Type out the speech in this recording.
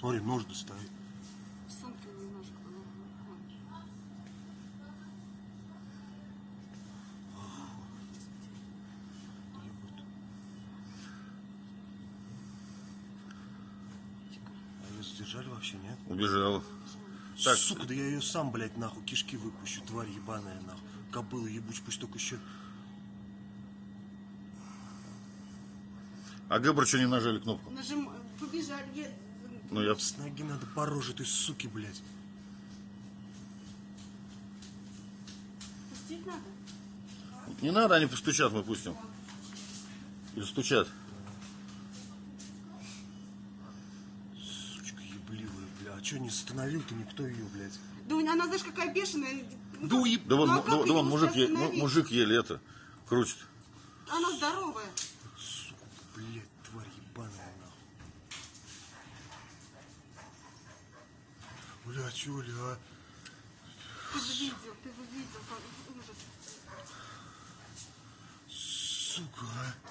Смотри, нож немножко. ну, вот. А ее задержали вообще, нет? Убежал. Так. Сука, да я ее сам, блядь, нахуй, кишки выпущу, тварь ебаная, нахуй. Кобыла ебучая, пусть только еще... А Гэбр что не нажали кнопку? Нажим... Побежали. Ну я... С ноги надо по роже этой суки, блядь. Пустить надо? Не надо, они постучат, мы пустим. Или стучат. Сучка ебливая, бля. А что не остановил-то никто ее, блядь? Да она, знаешь, какая бешеная. Да уеб... Да вон, Ну, а да, да вон мужик, е- мужик еле это крутит. Она здоровая. Сука, блядь, тварь ебаная, нахуй. Блядь, Оля, а? Ты же видел, ты же видел. Ужас. Сука, а?